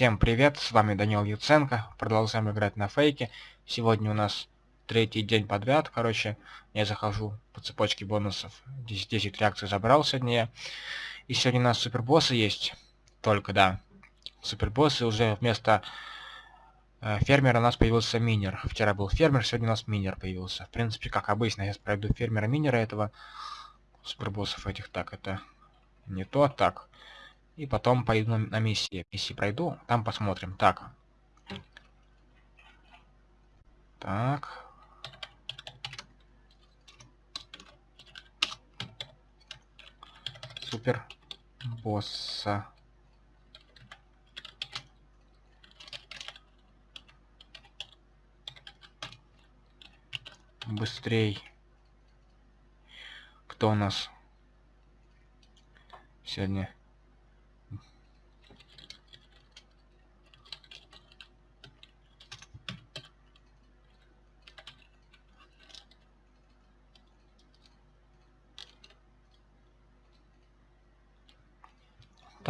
Всем привет, с вами Данил Юценко, продолжаем играть на фейке. Сегодня у нас третий день подряд, короче, я захожу по цепочке бонусов, 10, 10 реакций забрал сегодня я. И сегодня у нас супербоссы есть, только, да, супербоссы уже вместо э, фермера у нас появился минер. Вчера был фермер, сегодня у нас минер появился. В принципе, как обычно, я пройду фермера-минера этого, супербоссов этих, так, это не то, так. И потом пойду на, на миссии. Миссии пройду, там посмотрим. Так. Так. Супер босса. Быстрей. Кто у нас сегодня?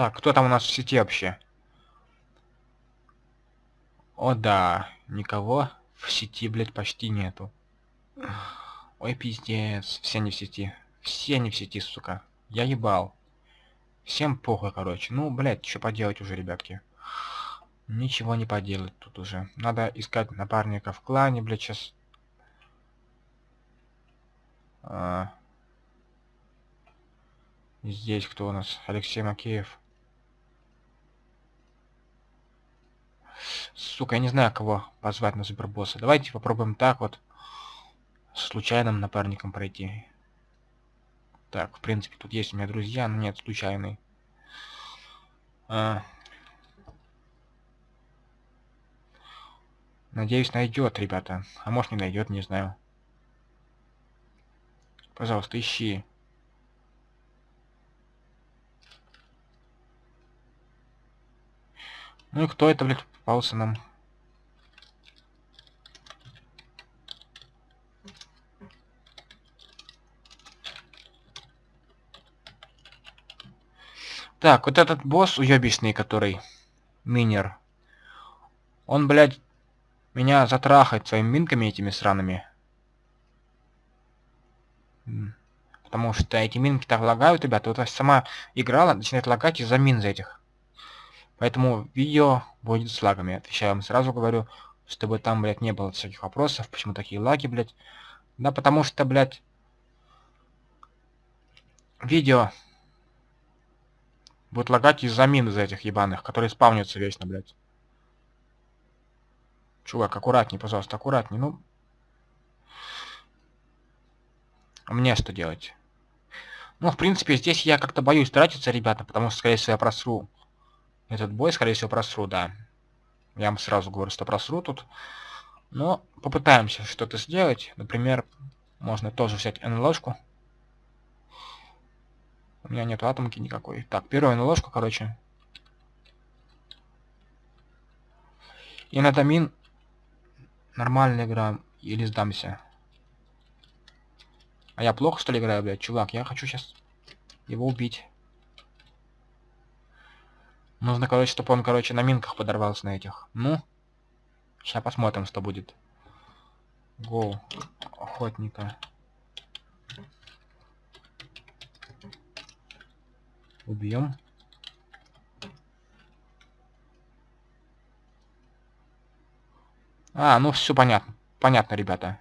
Так, кто там у нас в сети вообще? О да, никого в сети, блядь, почти нету. Ой, пиздец, все не в сети. Все не в сети, сука. Я ебал. Всем похуй, короче. Ну, блядь, что поделать уже, ребятки. Ничего не поделать тут уже. Надо искать напарника в клане, блядь, сейчас. А... Здесь кто у нас? Алексей Макеев. Сука, я не знаю, кого позвать на супербосса. Давайте попробуем так вот. С случайным напарником пройти. Так, в принципе, тут есть у меня друзья, но нет, случайный. А... Надеюсь, найдет, ребята. А может не найдет, не знаю. Пожалуйста, ищи. Ну и кто это, блядь, попался нам? Так, вот этот босс уебищный, который минер. Он, блядь, меня затрахает своими минками этими сраными. Потому что эти минки так лагают, ребята. Вот сама играла, начинает лагать из-за мин за этих. Поэтому видео будет с лагами. Отвечаю вам сразу говорю, чтобы там, блядь, не было всяких вопросов, почему такие лаги, блядь. Да потому что, блядь, видео будет лагать из-за мин из этих ебаных, которые спавнятся вечно, блядь. Чувак, аккуратней, пожалуйста, аккуратней, ну. Мне что делать? Ну, в принципе, здесь я как-то боюсь тратиться, ребята, потому что, скорее всего, я просру этот бой, скорее всего, просру, да. Я вам сразу говорю, что просру тут. Но попытаемся что-то сделать. Например, можно тоже взять НЛОшку. У меня нет атомки никакой. Так, первую НЛОшку, короче. И на домин нормально играем. Или сдамся. А я плохо, что ли, играю, блядь? Чувак, я хочу сейчас его убить. Нужно, короче, чтобы он, короче, на минках подорвался на этих. Ну, сейчас посмотрим, что будет. Гоу. Охотника. Убьем. А, ну все понятно. Понятно, ребята.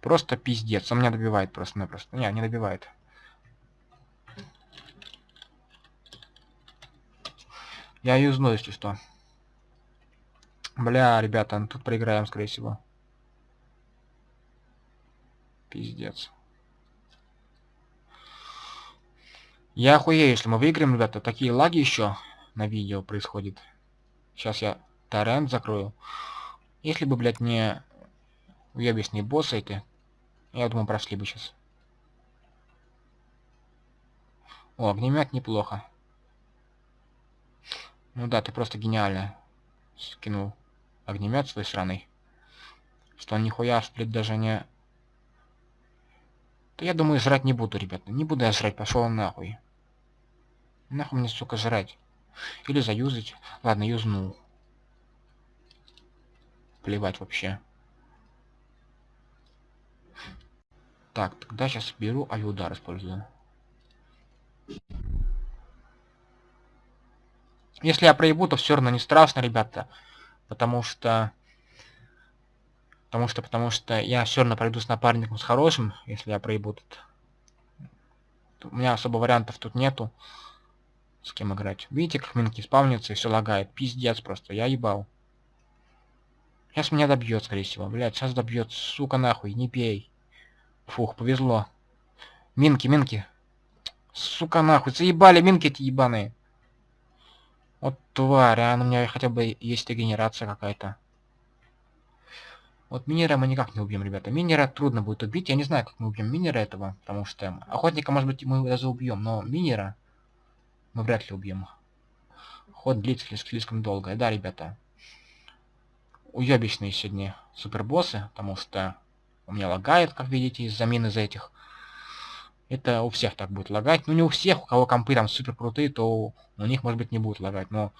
Просто пиздец. Он меня добивает просто-напросто. Не, не добивает. Я юзну, если что. Бля, ребята, ну тут проиграем, скорее всего. Пиздец. Я охуею, если мы выиграем, ребята. Такие лаги еще на видео происходит. Сейчас я торрент закрою. Если бы, блядь, не уебищные боссы эти, я думаю, прошли бы сейчас. О, огнемет неплохо. Ну да, ты просто гениально скинул огнемет свой сраный. Что нихуя, блядь, даже не... Да я думаю, жрать не буду, ребята. Не буду я жрать, пошел нахуй. Нахуй мне, сука, жрать. Или заюзать. Ладно, юзнул. Плевать вообще. Так, тогда сейчас беру авиудар использую. Если я проебу, то все равно не страшно, ребята. Потому что... Потому что, потому что я все равно пройду с напарником с хорошим, если я проебу тут. У меня особо вариантов тут нету. С кем играть. Видите, как минки спавнятся и все лагает. Пиздец просто, я ебал. Сейчас меня добьет, скорее всего. Блять, сейчас добьет. Сука нахуй, не пей. Фух, повезло. Минки, минки. Сука нахуй, заебали минки эти ебаные. Вот тварь, а у меня хотя бы есть регенерация какая-то. Вот минера мы никак не убьем, ребята. Минера трудно будет убить. Я не знаю, как мы убьем минера этого, потому что охотника, может быть, мы даже убьем, но минера мы вряд ли убьем. Ход длится слишком долго. Да, ребята. Уебищные сегодня супербоссы, потому что у меня лагает, как видите, из-за мин из этих. Это у всех так будет лагать. Ну, не у всех, у кого компы там супер крутые, то у них, может быть, не будет лагать. Но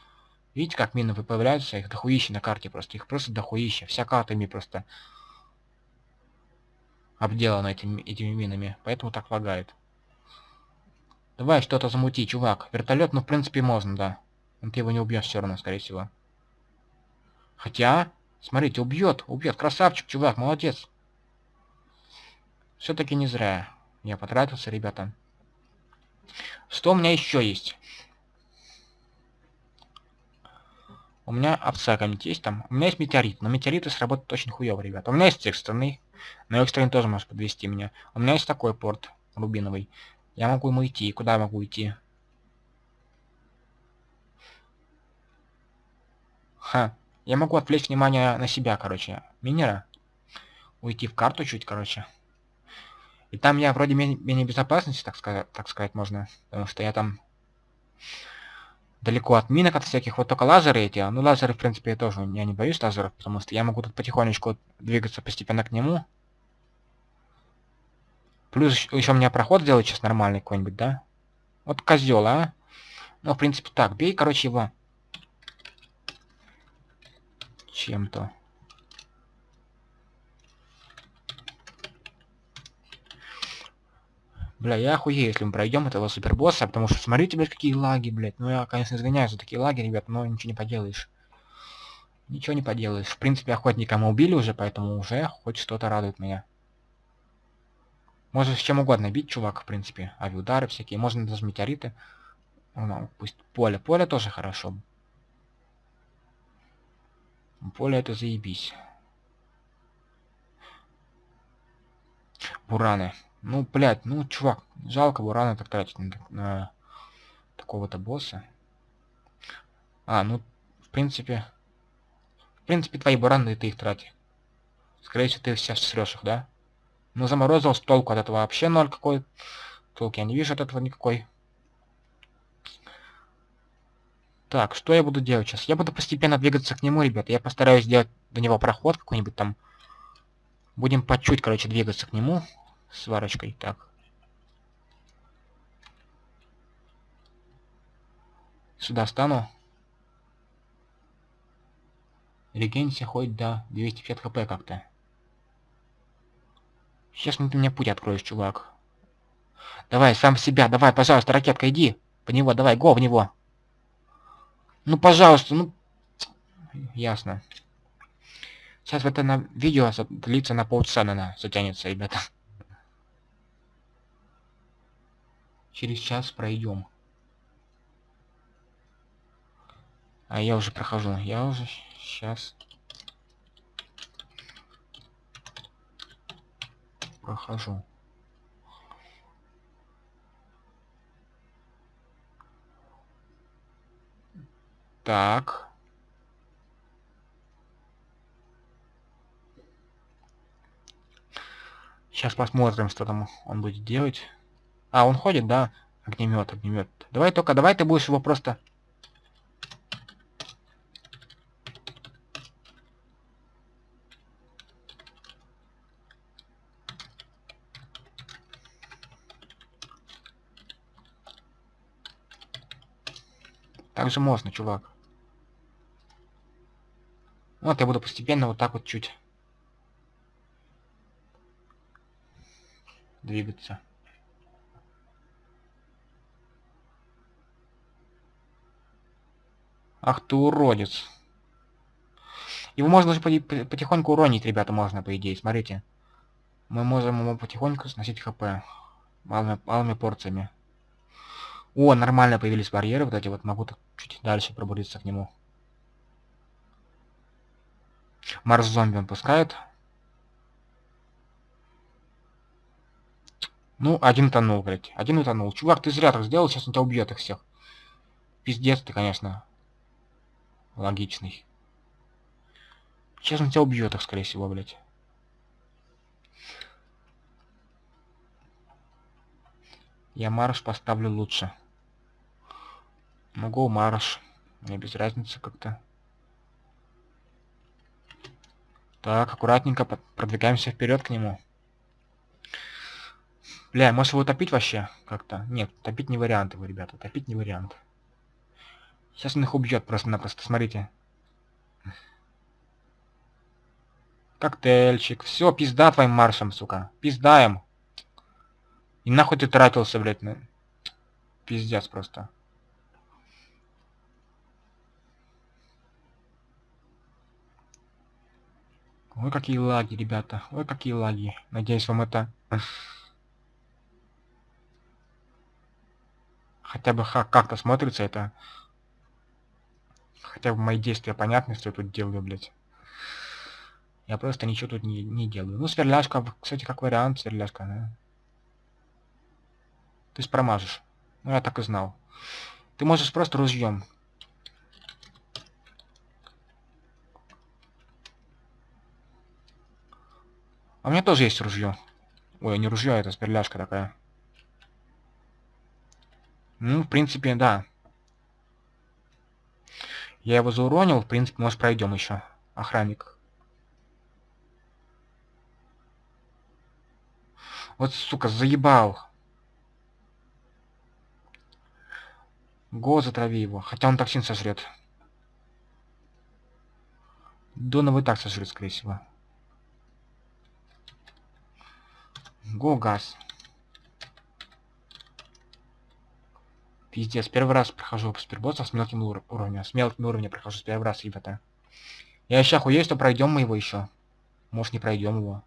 видите, как мины появляются? Их дохуища на карте просто. Их просто дохуища. Вся карта ими просто обделана этими, этими минами. Поэтому так лагает. Давай что-то замути, чувак. Вертолет, ну, в принципе, можно, да. Но ты его не убьешь все равно, скорее всего. Хотя, смотрите, убьет, убьет. Красавчик, чувак, молодец. Все-таки не зря я потратился, ребята. Что у меня еще есть? У меня овца какая-нибудь есть там. У меня есть метеорит, но метеориты сработают очень хуево, ребята. У меня есть экстренный, но экстренный тоже может подвести меня. У меня есть такой порт рубиновый. Я могу ему идти. Куда я могу идти? Ха. Я могу отвлечь внимание на себя, короче. Минера. Уйти в карту чуть, короче. И там я вроде менее, менее безопасности, так сказать, так сказать можно. Потому что я там далеко от минок, от всяких. Вот только лазеры эти. Ну, лазеры, в принципе, я тоже я не боюсь лазеров, потому что я могу тут потихонечку двигаться постепенно к нему. Плюс еще у меня проход сделать сейчас нормальный какой-нибудь, да? Вот козел, а? Ну, в принципе, так. Бей, короче, его. Чем-то. Бля, я охуею, если мы пройдем этого супербосса, потому что смотрите, блядь, какие лаги, блядь. Ну, я, конечно, извиняюсь за такие лаги, ребят, но ничего не поделаешь. Ничего не поделаешь. В принципе, охотника мы убили уже, поэтому уже хоть что-то радует меня. Можно с чем угодно бить, чувак, в принципе. Авиудары всякие. Можно даже метеориты. Ну, пусть поле. Поле тоже хорошо. Поле это заебись. Бураны. Ну, блядь, ну, чувак, жалко бураны так тратить на, на такого-то босса. А, ну, в принципе... В принципе, твои бураны, ты их трати. Скорее всего, ты сейчас срешь их, да? Ну, заморозил, толку от этого вообще ноль какой. Толки я не вижу от этого никакой. Так, что я буду делать сейчас? Я буду постепенно двигаться к нему, ребят. Я постараюсь сделать до него проход какой-нибудь там. Будем по чуть, короче, двигаться к нему сварочкой. Так. Сюда стану. Регенься хоть до 250 хп как-то. Сейчас ты мне путь откроешь, чувак. Давай, сам себя, давай, пожалуйста, ракетка, иди. По него, давай, го в него. Ну, пожалуйста, ну... Ясно. Сейчас это на видео длится на полчаса, наверное, затянется, ребята. Через час пройдем. А я уже прохожу. Я уже сейчас прохожу. Так. Сейчас посмотрим, что там он будет делать. А, он ходит, да? Огнемет, огнемет. Давай только, давай ты будешь его просто... Так же можно, чувак. Вот я буду постепенно вот так вот чуть двигаться. Ах ты уродец. Его можно даже потихоньку уронить, ребята, можно, по идее. Смотрите. Мы можем ему потихоньку сносить хп. Малыми, малыми порциями. О, нормально появились барьеры. Вот эти вот могу чуть дальше пробуриться к нему. Марс зомби он пускает. Ну, один тонул, блядь. Один утонул. Чувак, ты зря так сделал, сейчас он тебя убьет их всех. Пиздец ты, конечно. Логичный. Сейчас он тебя убьет их, скорее всего, блядь. Я марш поставлю лучше. Могу марш. Мне без разницы как-то. Так, аккуратненько продвигаемся вперед к нему. Бля, может его топить вообще как-то? Нет, топить не вариант его, ребята. Топить не вариант. Сейчас он их убьет просто-напросто, смотрите. Коктейльчик. Все, пизда твоим маршем, сука. Пиздаем. И нахуй ты тратился, блядь, на... Пиздец просто. Ой, какие лаги, ребята. Ой, какие лаги. Надеюсь, вам это хотя бы как-то смотрится это. Хотя бы мои действия понятны, что я тут делаю, блядь. Я просто ничего тут не, не делаю. Ну, сверляшка, кстати, как вариант, сверляшка, да. То есть промажешь. Ну, я так и знал. Ты можешь просто ружьем. А у меня тоже есть ружье. Ой, не ружье, это сперляшка такая. Ну, в принципе, да. Я его зауронил, в принципе, может пройдем еще. Охранник. Вот, сука, заебал. Го, затрави его. Хотя он токсин сожрет. Донова и так сожрет, скорее всего. Го, газ. Пиздец, первый раз прохожу супербоссов с мелким ур уровнем. С мелким уровнем прохожу с первый раз, ребята. Я еще охуею, что пройдем мы его еще. Может не пройдем его.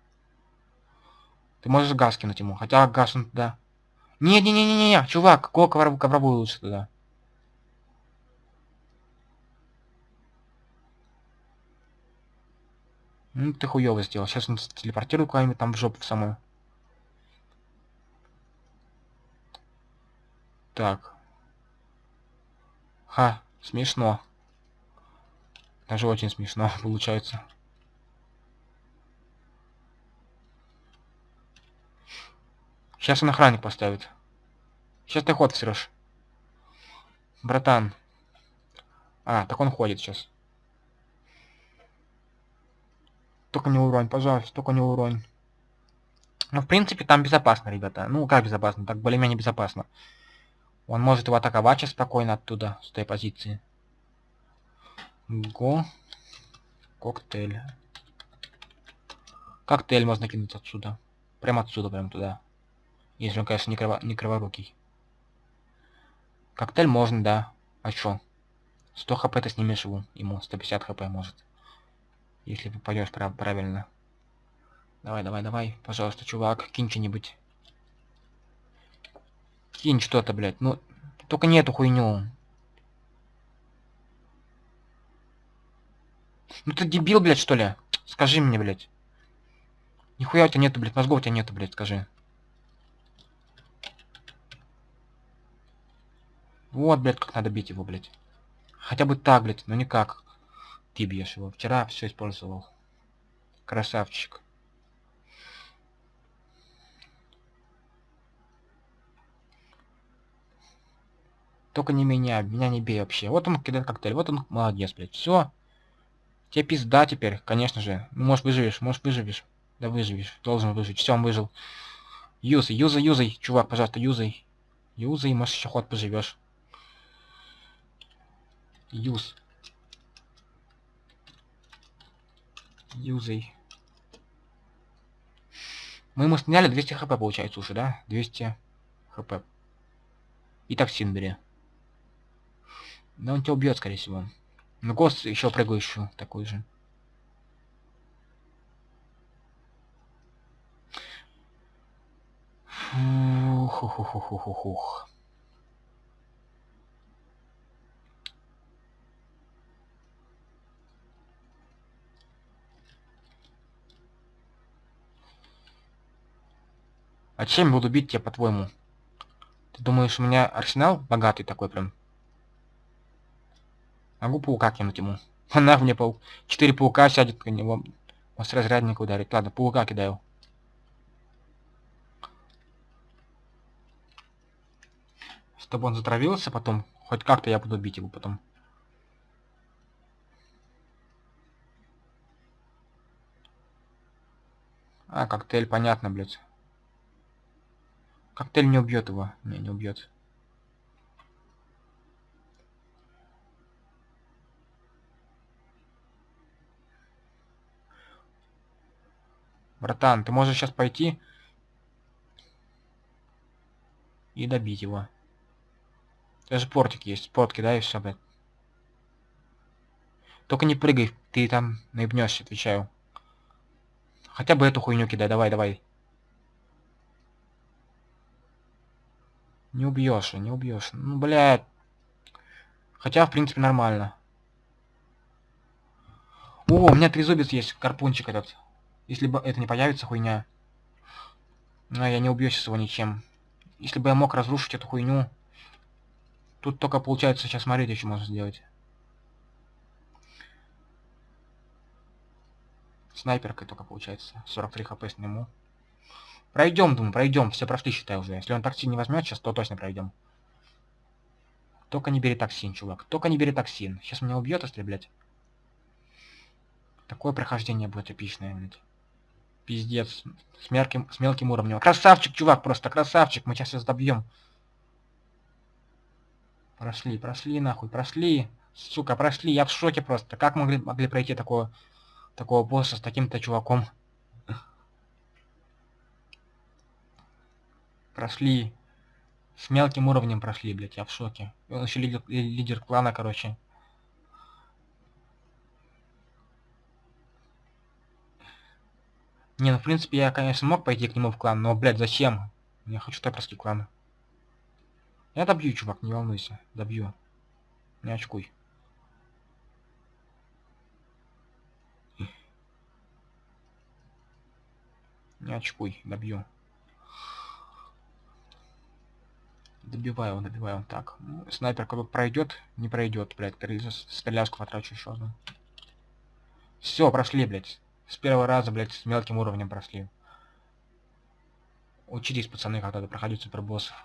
Ты можешь газ кинуть ему. Хотя газ он туда. Не-не-не-не-не, чувак, кого ковровую, ковровую лучше туда. Ну ты хуёво сделал. Сейчас он телепортирует куда-нибудь там в жопу самую. Так. Ха, смешно. Даже очень смешно получается. Сейчас он охранник поставит. Сейчас ты ход всрешь. Братан. А, так он ходит сейчас. Только не уронь, пожалуйста, только не уронь. Ну, в принципе, там безопасно, ребята. Ну, как безопасно? Так более-менее безопасно. Он может его атаковать сейчас спокойно оттуда, с той позиции. Го. Коктейль. Коктейль можно кинуть отсюда. Прямо отсюда, прям туда. Если он, конечно, не, криво, не криворукий. Коктейль можно, да. А чё? 100 хп ты снимешь его, ему 150 хп может. Если попадешь прав правильно. Давай, давай, давай. Пожалуйста, чувак, кинь что-нибудь. Кинь что-то, блядь. Ну, только не эту хуйню. Ну ты дебил, блядь, что ли? Скажи мне, блядь. Нихуя у тебя нету, блядь, мозгов у тебя нету, блядь, скажи. Вот, блядь, как надо бить его, блядь. Хотя бы так, блядь, но никак. Ты бьешь его. Вчера все использовал. Красавчик. Только не меня, меня не бей вообще. Вот он кидает коктейль, вот он молодец, блядь. Все. Тебе пизда теперь, конечно же. Может выживешь, может выживешь. Да выживешь, должен выжить. Все, он выжил. Юзай, юзай, юзай, чувак, пожалуйста, юзай. Юзай, может еще ход поживешь. Юз. Юзай. Мы ему сняли 200 хп, получается, уже, да? 200 хп. И токсин бери. Да он тебя убьет, скорее всего. Ну, гост еще прыгающую такой же. Фух-фух-фух-фух-фух. А чем буду бить тебя, по-твоему? Ты думаешь, у меня арсенал богатый такой прям? Могу паука кинуть ему. Она мне паук. Четыре паука сядет на него. Может разрядник ударить. Ладно, паука кидаю. Чтобы он затравился потом. Хоть как-то я буду бить его потом. А, коктейль, понятно, блядь. Коктейль не убьет его. Не, не убьет. Братан, ты можешь сейчас пойти и добить его. Даже портик есть. Порт кидай и все, блядь. Только не прыгай, ты там наебнешься, отвечаю. Хотя бы эту хуйню кидай, давай, давай. Не убьешь, не убьешь. Ну, блядь. Хотя, в принципе, нормально. О, у меня трезубец есть, карпунчик этот. Если бы это не появится, хуйня. Но я не убью сейчас его ничем. Если бы я мог разрушить эту хуйню. Тут только получается, сейчас смотрите, что можно сделать. Снайперкой только получается. 43 хп сниму. Пройдем, думаю, пройдем. Все прошли, считай уже. Если он токсин не возьмет, сейчас то точно пройдем. Только не бери токсин, чувак. Только не бери токсин. Сейчас меня убьет, если, блядь. Такое прохождение будет эпичное, блядь. Пиздец. С мелким, с мелким уровнем. Красавчик, чувак, просто красавчик. Мы сейчас сейчас добьем. Прошли, прошли, нахуй, прошли. Сука, прошли. Я в шоке просто. Как могли, могли пройти такого, такого босса с таким-то чуваком? Прошли. С мелким уровнем прошли, блядь, я в шоке. Он еще лидер, лидер клана, короче. Не, ну в принципе я, конечно, мог пойти к нему в клан, но, блядь, зачем? Я хочу так прости клан. Я добью, чувак, не волнуйся. Добью. Не очкуй. Не очкуй, добью. Добиваю, добиваю. Так, ну, снайперка тут пройдет, не пройдет, блядь. Стрелявку потрачу еще одну. Все, прошли, блядь. С первого раза, блядь, с мелким уровнем прошли. Учитесь, пацаны, когда-то проходить супербоссов.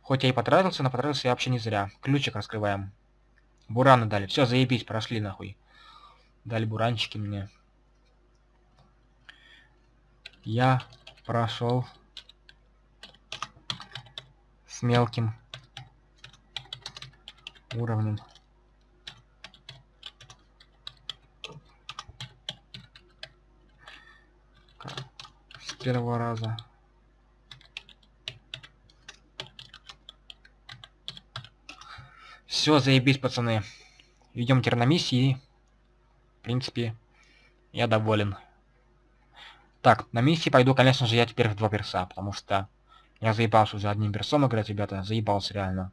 Хоть я и потратился, но потратился я вообще не зря. Ключик раскрываем. Бураны дали. Все, заебись, прошли нахуй. Дали буранчики мне. Я прошел с мелким уровнем. Первого раза. Все, заебись, пацаны. Идем теперь на миссии. В принципе, я доволен. Так, на миссии пойду, конечно же, я теперь в два перса, потому что я заебался уже одним персом играть, ребята. Заебался реально.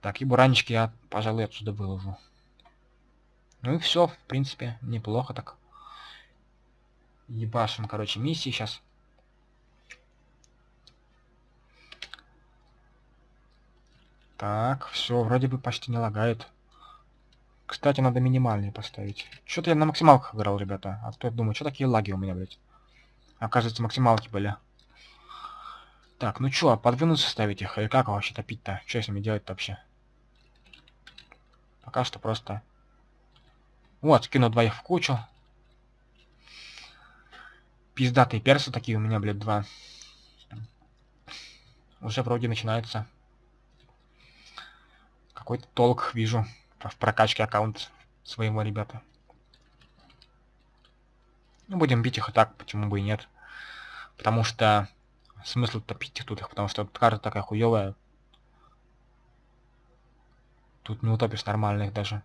Так, и буранчики я, пожалуй, отсюда выложу. Ну и все, в принципе, неплохо так. Ебашим, короче, миссии сейчас. Так, все, вроде бы почти не лагает. Кстати, надо минимальный поставить. Что-то я на максималках играл, ребята. А то я думаю, что такие лаги у меня, блядь. Оказывается, максималки были. Так, ну чё, подвинуться ставить их? Или как вообще топить-то? Что с ними делать-то вообще? Пока что просто... Вот, скину двоих в кучу. Пиздатые персы такие у меня, блядь, два. Уже вроде начинается. Какой-то толк вижу в прокачке аккаунта своего, ребята. Ну, будем бить их и так, почему бы и нет. Потому что смысл топить тут их, потому что карта такая хуевая. Тут не утопишь нормальных даже.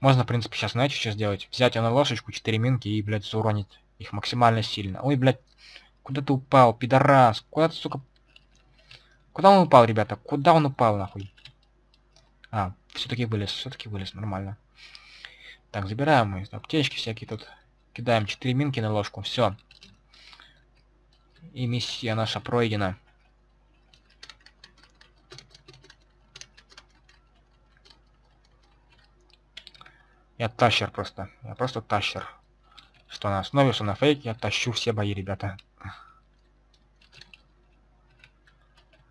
Можно, в принципе, сейчас, знаете, что сделать? Взять на лошечку 4 минки и, блядь, зауронить их максимально сильно. Ой, блядь, куда ты упал, пидорас? Куда ты, сука... Куда он упал, ребята? Куда он упал, нахуй? А, все-таки вылез, все-таки вылез, нормально. Так, забираем мы аптечки всякие тут. Кидаем 4 минки на ложку, все. И миссия наша пройдена. Я тащер просто. Я просто тащер. Что на основе, что на фейке, я тащу все бои, ребята.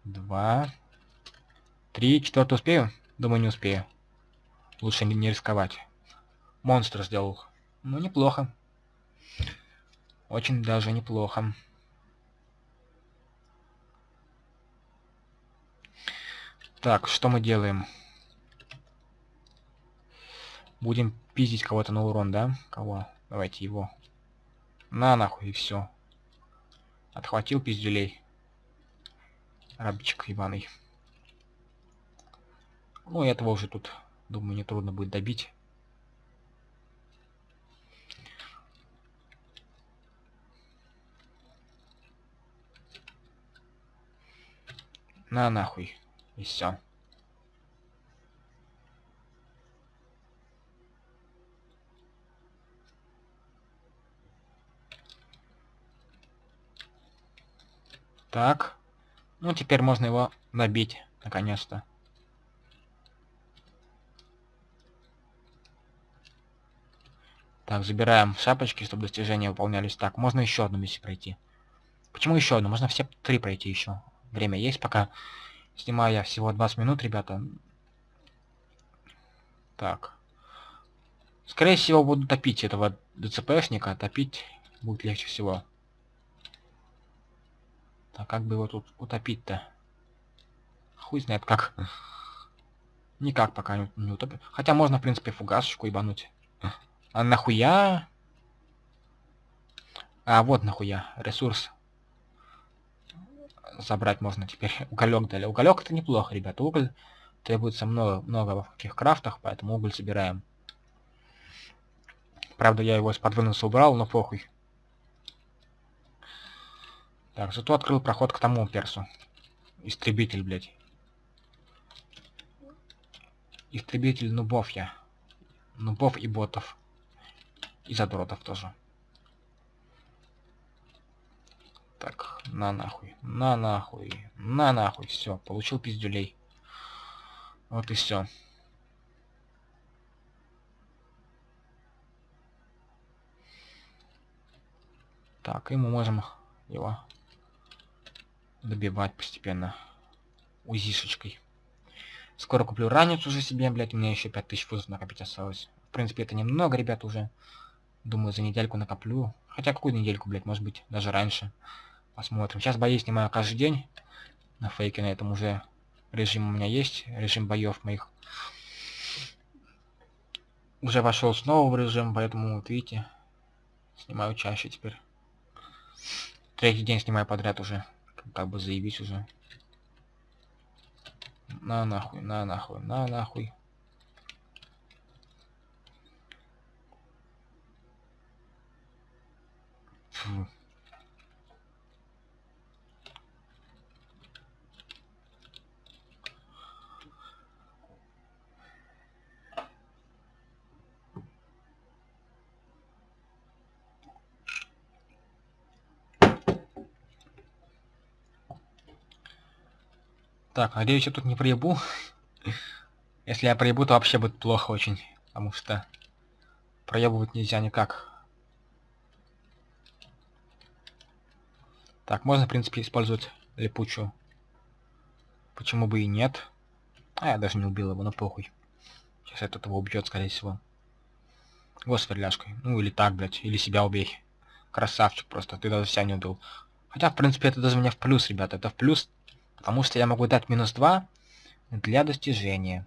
Два. Три. Четвертый успею? Думаю, не успею. Лучше не, рисковать. Монстр сделал. Ну, неплохо. Очень даже неплохо. Так, что мы делаем? Будем пиздить кого-то на урон, да? Кого? Давайте его. На нахуй, и все. Отхватил пиздюлей. Рабчик ебаный. Ну, этого уже тут, думаю, не трудно будет добить. На нахуй. И все. Так. Ну, теперь можно его набить, наконец-то. Так, забираем шапочки, чтобы достижения выполнялись. Так, можно еще одну миссию пройти. Почему еще одну? Можно все три пройти еще. Время есть, пока снимаю я всего 20 минут, ребята. Так. Скорее всего, буду топить этого ДЦПшника. Топить будет легче всего. А как бы его тут утопить-то? Хуй знает как. Никак пока не, не утопить. Хотя можно, в принципе, фугасочку ебануть. А нахуя? А, вот нахуя. Ресурс. Забрать можно теперь. Уголек дали. Уголек это неплохо, ребята. Уголь требуется много, много во каких крафтах, поэтому уголь собираем. Правда, я его из-под выноса убрал, но похуй. Так, зато открыл проход к тому персу. Истребитель, блядь. Истребитель нубов я. Нубов и ботов. И задротов тоже. Так, на нахуй. На нахуй. На нахуй. Все, получил пиздюлей. Вот и все. Так, и мы можем его добивать постепенно узишечкой. Скоро куплю ранец уже себе, блядь, у меня еще 5000 фузов накопить осталось. В принципе, это немного, ребят, уже. Думаю, за недельку накоплю. Хотя какую недельку, блядь, может быть, даже раньше. Посмотрим. Сейчас бои снимаю каждый день. На фейке на этом уже режим у меня есть. Режим боев моих. Уже вошел снова в режим, поэтому, вот видите, снимаю чаще теперь. Третий день снимаю подряд уже как бы заявить уже. На нахуй, на нахуй, на нахуй. Фу. Так, надеюсь, я тут не проебу. Если я проебу, то вообще будет плохо очень. Потому что проебывать нельзя никак. Так, можно, в принципе, использовать липучую. Почему бы и нет? А, я даже не убил его, но похуй. Сейчас этот его убьет, скорее всего. Вот сверляшкой. Ну, или так, блядь. Или себя убей. Красавчик просто. Ты даже себя не убил. Хотя, в принципе, это даже мне в плюс, ребята. Это в плюс Потому что я могу дать минус 2 для достижения.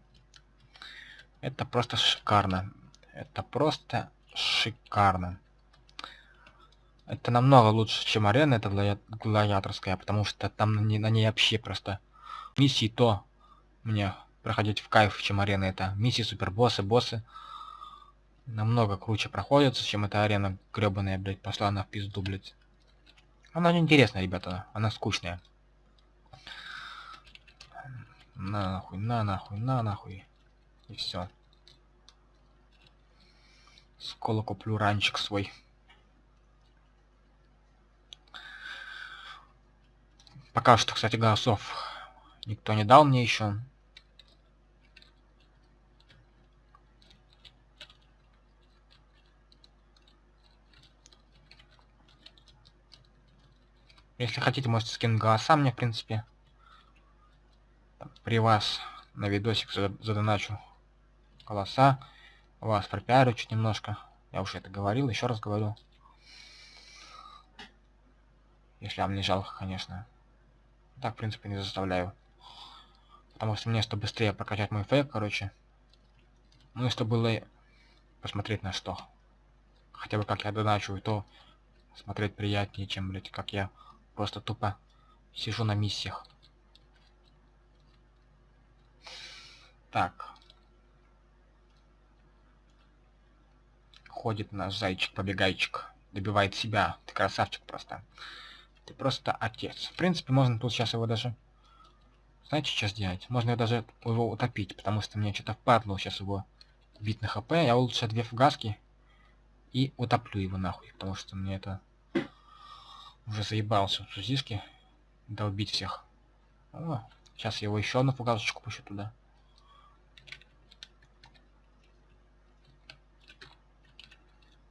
Это просто шикарно. Это просто шикарно. Это намного лучше, чем арена, это глади... гладиаторская, потому что там на ней, на ней вообще просто миссии то мне проходить в кайф, чем арена это. Миссии, супербоссы, боссы намного круче проходятся, чем эта арена гребаная, блядь, пошла на в пизду, блядь. Она неинтересная, ребята, она скучная. На нахуй, на нахуй, на нахуй. И все. Скоро куплю ранчик свой. Пока что, кстати, голосов никто не дал мне еще. Если хотите, можете скинуть голоса мне, в принципе. При вас на видосик задоначу голоса. Вас пропиарю чуть немножко. Я уже это говорил, еще раз говорю. Если вам не жалко, конечно. Так, в принципе, не заставляю. Потому что мне, чтобы быстрее прокачать мой фейк, короче. Ну и чтобы было посмотреть на что. Хотя бы как я доначу, то смотреть приятнее, чем, блядь, как я Просто тупо сижу на миссиях. Так. Ходит наш зайчик-побегайчик. Добивает себя. Ты красавчик просто. Ты просто отец. В принципе, можно тут сейчас его даже... Знаете, что сделать? Можно даже его утопить, потому что мне что-то впадло сейчас его бить на хп. Я лучше две фугаски и утоплю его нахуй, потому что мне это уже заебался в сузишке долбить всех. О, сейчас его еще одну фугасочку пущу туда.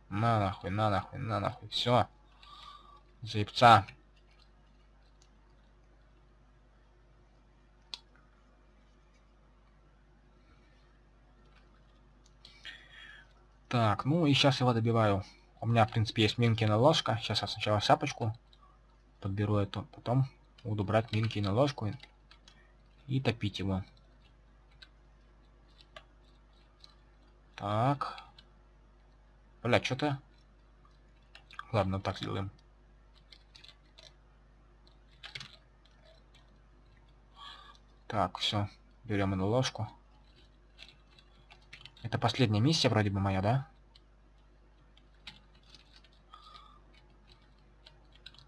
На нахуй, на нахуй, на нахуй. Все. Заебца. Так, ну и сейчас его добиваю. У меня, в принципе, есть минкина ложка. Сейчас я сначала шапочку подберу эту, потом буду брать минки на ложку и, и топить его. Так. Бля, что-то... Ладно, так сделаем. Так, все. Берем эту ложку. Это последняя миссия вроде бы моя, да?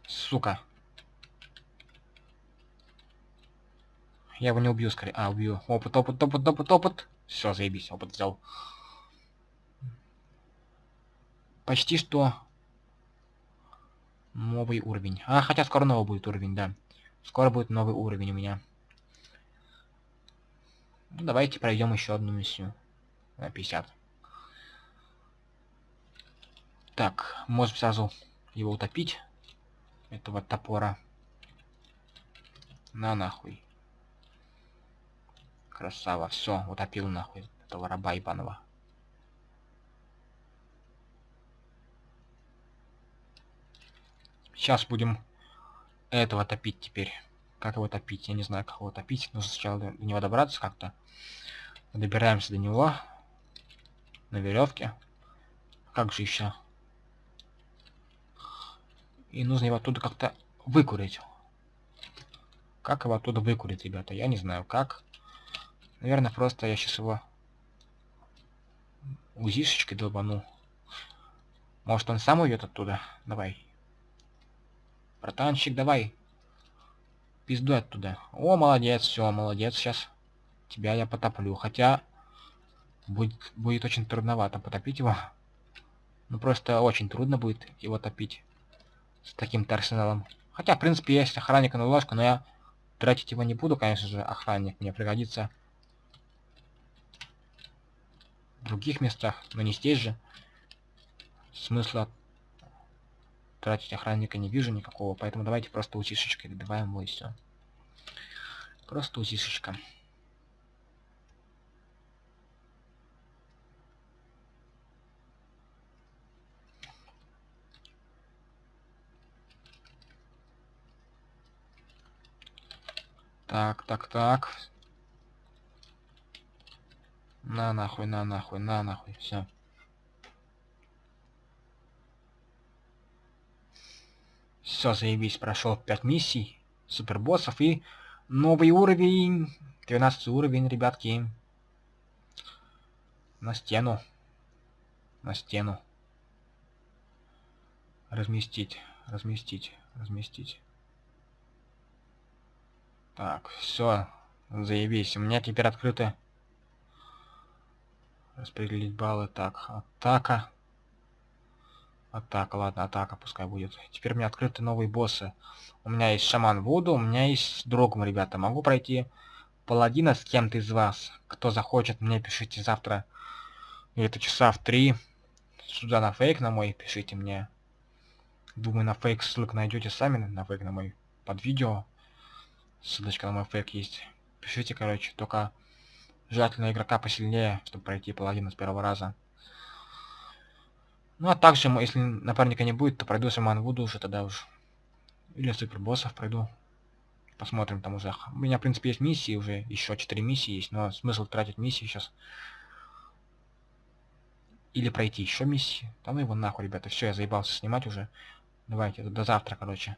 Сука. Я его не убью скорее. А, убью. Опыт, опыт, опыт, опыт, опыт. Все, заебись, опыт взял. Почти что новый уровень. А, хотя скоро новый будет уровень, да. Скоро будет новый уровень у меня. Ну, давайте пройдем еще одну миссию. На 50. Так, можем сразу его утопить. Этого топора. На нахуй. Красава, все, утопил нахуй этого раба ебаного. Сейчас будем этого топить теперь. Как его топить? Я не знаю, как его топить. Нужно сначала до него добраться как-то. Добираемся до него. На веревке. Как же еще? И нужно его оттуда как-то выкурить. Как его оттуда выкурить, ребята? Я не знаю, как. Наверное, просто я сейчас его узишечкой долбану. Может, он сам уйдет оттуда? Давай. Братанчик, давай. Пизду оттуда. О, молодец, все, молодец. Сейчас тебя я потоплю. Хотя будет, будет очень трудновато потопить его. Ну, просто очень трудно будет его топить с таким-то арсеналом. Хотя, в принципе, есть охранник на ложку, но я тратить его не буду, конечно же, охранник мне пригодится в других местах, но не здесь же. Смысла тратить охранника не вижу никакого, поэтому давайте просто утишечкой добиваем его и все. Просто утишечка. Так, так, так. На нахуй, на нахуй, на нахуй, все. Все, заебись, прошел 5 миссий, супербоссов и новый уровень, 12 уровень, ребятки. На стену. На стену. Разместить, разместить, разместить. Так, все, заебись. У меня теперь открыто распределить баллы. Так, атака. Атака, ладно, атака пускай будет. Теперь у меня открыты новые боссы. У меня есть Шаман Вуду, у меня есть Дрогм, ребята. Могу пройти Паладина с кем-то из вас. Кто захочет, мне пишите завтра. Где-то часа в три. Сюда на фейк на мой пишите мне. Думаю, на фейк ссылку найдете сами, на фейк на мой под видео. Ссылочка на мой фейк есть. Пишите, короче, только желательно игрока посильнее, чтобы пройти паладина с первого раза. Ну а также, если напарника не будет, то пройду Шаман Вуду уже тогда уж. Или супер боссов пройду. Посмотрим там уже. У меня, в принципе, есть миссии уже. Еще 4 миссии есть, но смысл тратить миссии сейчас. Или пройти еще миссии. Там его нахуй, ребята. Все, я заебался снимать уже. Давайте, до завтра, короче.